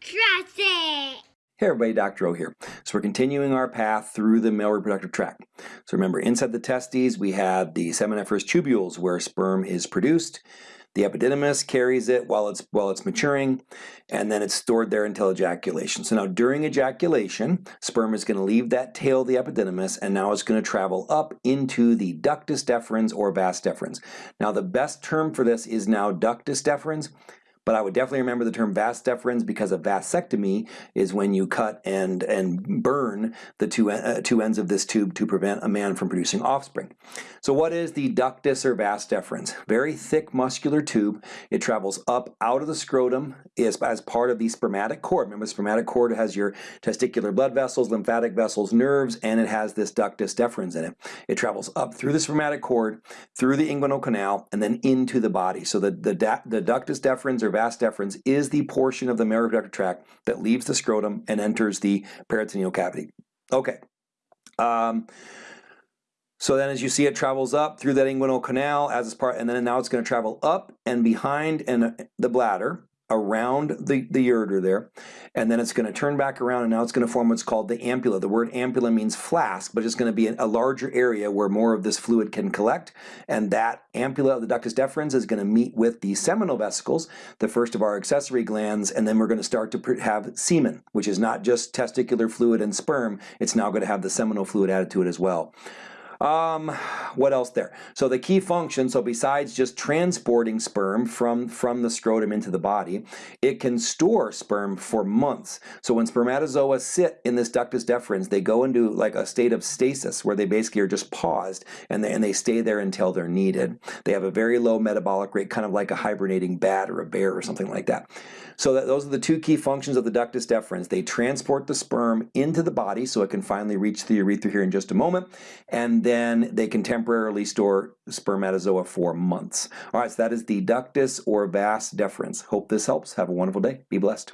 Trust it! Hey everybody, Dr. O here. So we're continuing our path through the male reproductive tract. So remember, inside the testes we have the seminiferous tubules where sperm is produced. The epididymis carries it while it's while it's maturing, and then it's stored there until ejaculation. So now during ejaculation, sperm is going to leave that tail of the epididymis, and now it's going to travel up into the ductus deferens or vas deferens. Now the best term for this is now ductus deferens but I would definitely remember the term vas deferens because a vasectomy is when you cut and, and burn the two, uh, two ends of this tube to prevent a man from producing offspring. So what is the ductus or vas deferens? Very thick muscular tube. It travels up out of the scrotum is as part of the spermatic cord. Remember spermatic cord has your testicular blood vessels, lymphatic vessels, nerves, and it has this ductus deferens in it. It travels up through the spermatic cord, through the inguinal canal, and then into the body. So the, the, the ductus deferens or vas deferens is the portion of the male reproductive tract that leaves the scrotum and enters the peritoneal cavity. Okay. Um, so then as you see it travels up through that inguinal canal as it's part, and then now it's going to travel up and behind and the bladder around the, the ureter there, and then it's going to turn back around and now it's going to form what's called the ampulla. The word ampulla means flask, but it's going to be a larger area where more of this fluid can collect, and that ampulla of the ductus deferens is going to meet with the seminal vesicles, the first of our accessory glands, and then we're going to start to have semen, which is not just testicular fluid and sperm, it's now going to have the seminal fluid added to it as well. Um, what else there? So the key function, so besides just transporting sperm from, from the scrotum into the body, it can store sperm for months. So when spermatozoa sit in this ductus deferens, they go into like a state of stasis where they basically are just paused and they, and they stay there until they're needed. They have a very low metabolic rate, kind of like a hibernating bat or a bear or something like that. So that, those are the two key functions of the ductus deferens. They transport the sperm into the body so it can finally reach the urethra here in just a moment, and then they can temporarily store spermatozoa for months. All right, so that is the ductus or vas deferens. Hope this helps. Have a wonderful day. Be blessed.